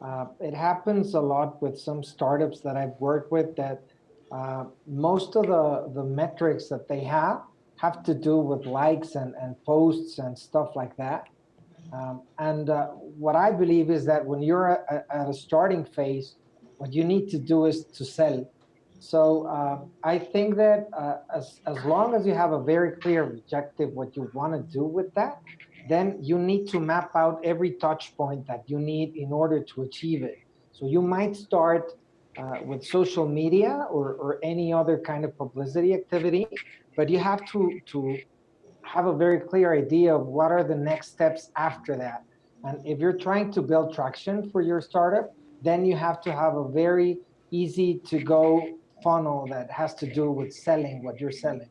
Uh, it happens a lot with some startups that I've worked with that uh, most of the, the metrics that they have have to do with likes and, and posts and stuff like that. Um, and uh, what I believe is that when you're at, at, a starting phase, what you need to do is to sell. So uh, I think that uh, as, as long as you have a very clear objective, what you want to do with that, then you need to map out every touch point that you need in order to achieve it. So you might start uh, with social media or, or any other kind of publicity activity, but you have to, to have a very clear idea of what are the next steps after that. And if you're trying to build traction for your startup, then you have to have a very easy to go funnel that has to do with selling what you're selling.